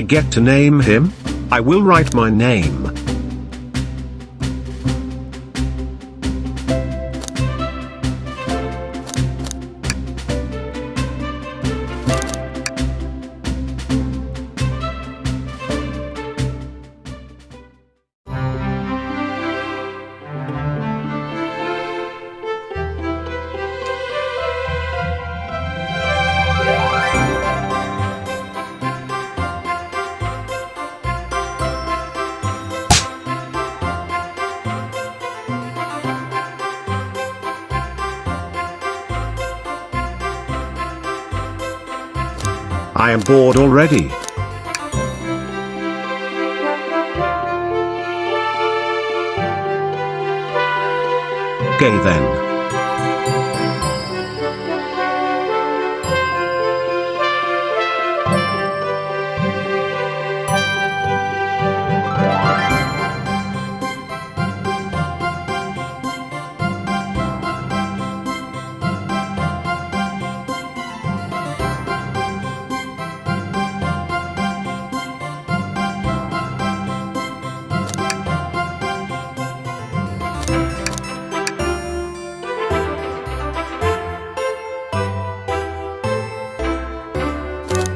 I get to name him? I will write my name. I am bored already. Okay then.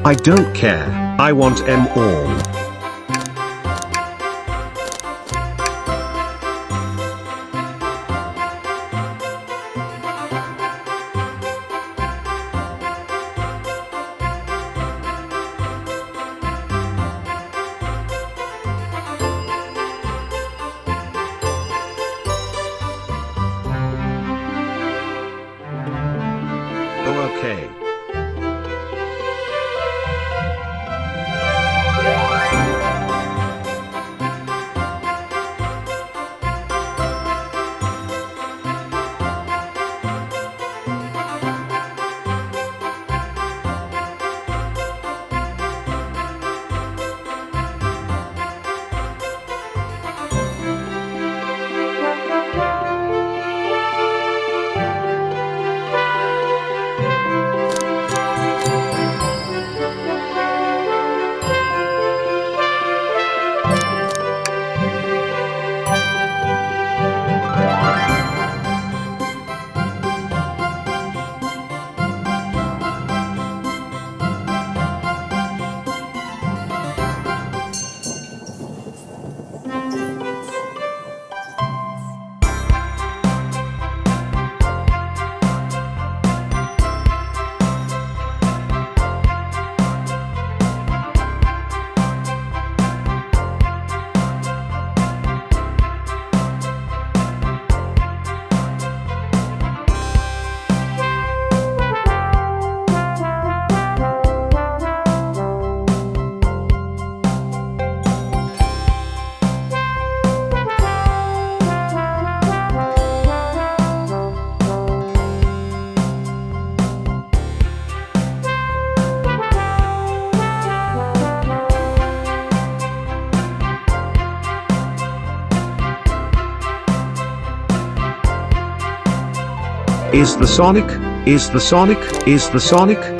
I don't care, I want M all. Is the Sonic? Is the Sonic? Is the Sonic?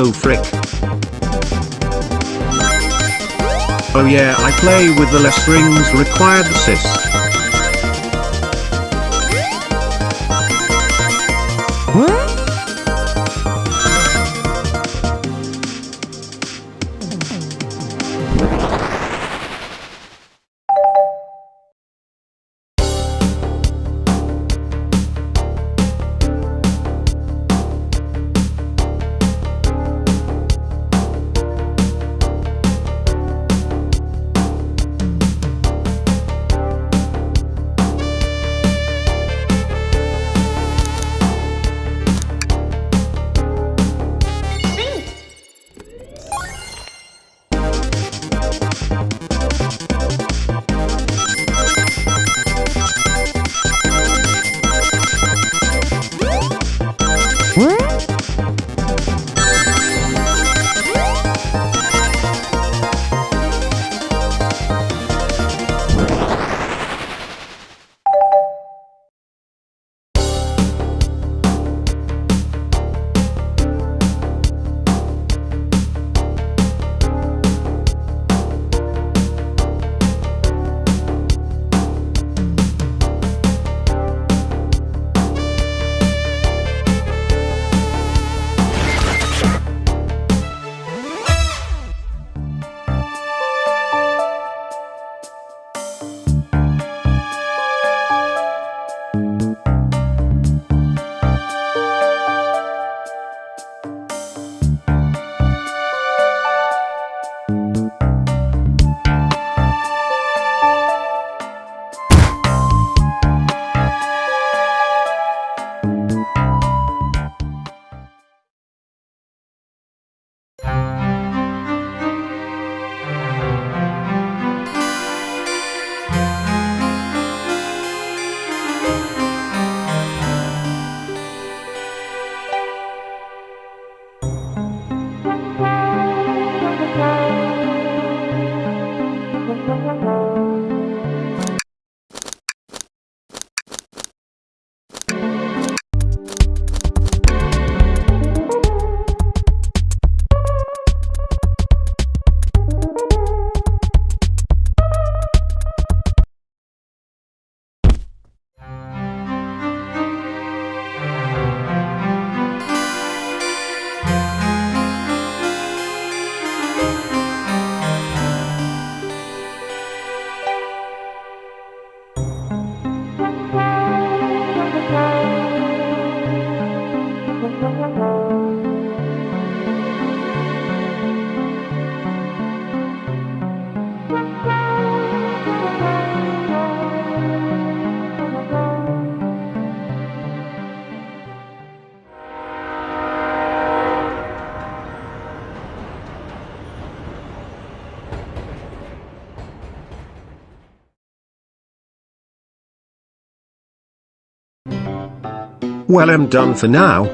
Oh frick. Oh yeah I play with the less rings required assist. Well I'm done for now,